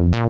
down, down.